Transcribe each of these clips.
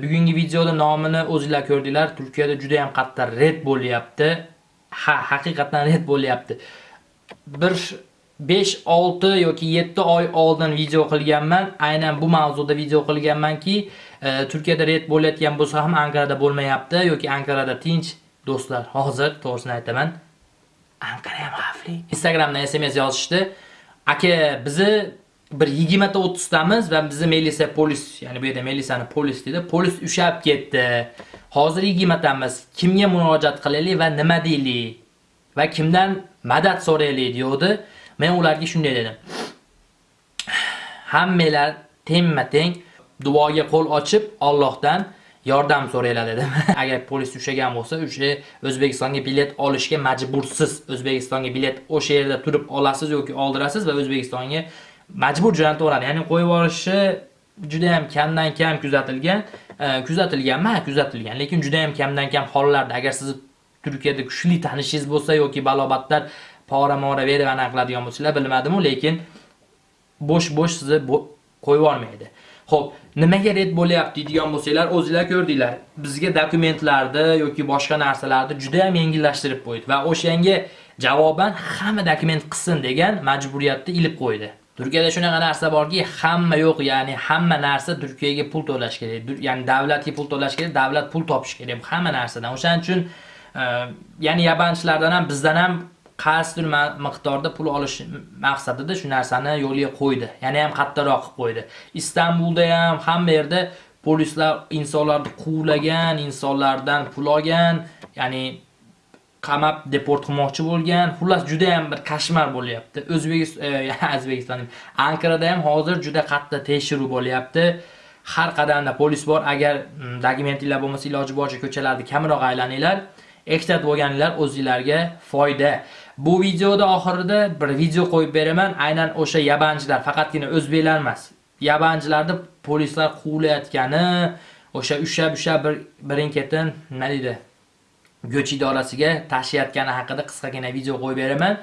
Bugungi videoda nomini o'zinglar ko'rdinglar. Turkiyada juda ham qattiq red bo'lyapti. Ha, haqiqatdan red bo'lyapti. Bir 5, 6 yoki 7 oy oldin video qilganman. Aynan bu mavzuda video qilganmanki, e, Turkiyada red bo'layotgan bo'lsa ham Ankarada bo'lmayapti yoki Ankarada tinch. Do'stlar, hozir to'g'risini aytaman. Ankara ham xavfli. Instagramdan SMS yozishdi. Aka, bizni bir 20 ta 30 tamiz va bizni melisa polis, ya'ni bu yerda melisani polis dedi. Polis ushab ketdi. Hozir 20 tamiz. Kimga murojaat qilaylik va nima deylik? Va kimdan madad so'raylik deydi. Men ularga shunday dedim. Hammalar tengma-teng duoga qo'l ochib Allohdan yordam so'raylar dedim. Agar polis ushagan bo'lsa, o'sha O'zbekistonga bilet olishga majbursiz. O'zbekistonga bilet o'sha yerda turib olasiz yoki oldirasiz va O'zbekistonga majbur jo'nataveradi. Ya'ni qo'yib yuborishi juda ham kamdan kam kuzatilgan. E, Kuzatilganmi? Kuzatilgan. Lekin juda ham kamdan kam hollarda agar siz Turkiyada kuchli tanishingiz bo'lsa yoki balobatlar pora-mora berib anaqa qiladigan bo'lsalar, bilmadim-u, lekin bo'sh-bo'sh sizni qo'yib yubormaydi. Xo'p, nimaga red bo'lyapti deydigan bo'lsanglar, o'zingizlar ko'rdinglar. Bizga dokumentlarni yoki boshqa narsalarni juda ham yengillashtirib qo'ydi va o'shanga javoban hamma dokument qilsin degan majburiyatni ilib qo'ydi. Turkiyada shunaqa narsa borki, hamma yo'q, ya'ni hamma narsa Turkiyaga pul to'lash kerak. Ya'ni davlatga pul to'lash kerak, davlat pul topish kerak hamma narsadan. O'shaning uchun e, ya'ni yabanchilardan ham bizdan ham qaysidir miqdorda pul olish maqsadida shu narsani yo'lga qo'ydi. Yana ham qattiqroq qilib qo'ydi. Istanbulda ham hamma yerda polislar insonlarni quvlagan, insonlardan pul olgan, ya'ni qamab deport qilmoqchi bo'lgan. Xullas juda ham bir kashmar bo'lyapti. O'zbekiston, e, O'zbekiston, Ankarada ham hozir juda qattiq tekshiruv bo'lyapti. Har qadamda polis bor. Agar mm, dokumentinglar bo'lmasa, iloji boricha ko'chalarni kamroq aylaninglar. Ehtiyot bo'lganinglar o'zingizlarga foyda. Bu videoda oxirida bir video qo'yib beraman. Aynan o'sha yabanchilar, faqatgina o'zbeklar emas. Yabanchilarni polislar quvlayotgani, o'sha ushab-usha bir birin-ketin nima deydi? Go'ch idorasiga tashiyotgani haqida qisqagina video qo'yib beraman.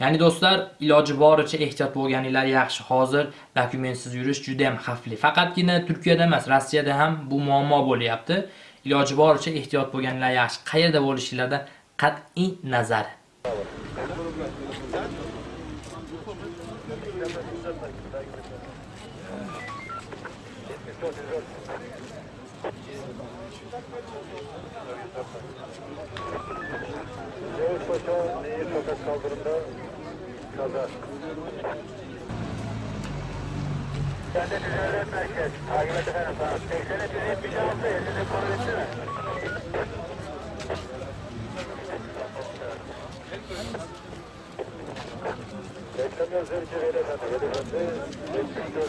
Ya'ni do'stlar, iloji boricha ehtiyot bo'lganinglar yaxshi. Hozir dokumentsiz yurish juda ham xavfli. Faqatgina Turkiyada emas, Rossiyada ham bu muammo bo'lyapti. Iloji boricha ehtiyot bo'lganinglar yaxshi. Qayerda bo'lishinglardan qat'iy nazar. Paşa Nehir Sokak kaldırımda kaza. Ben de Düzenler Merkez. Takip et efendim saat 80'e 176 elini konu etsene. Beklemiyor Zerci Veli Efendi. Veli Efendi 74.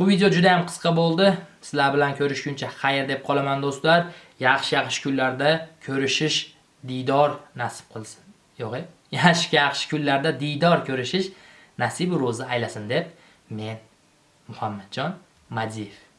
Bu video juda ham qisqa bo'ldi. Sizlar bilan ko'rishguncha xayr deb qolaman do'stlar. Yaxshi-yaxshi kunlarda ko'rishish, diydor nasib qilsin. Yo'q, yaxshi-yaxshi kunlarda diydor ko'rishish nasib ro'zi aylasin deb men Muhammadjon Madiyev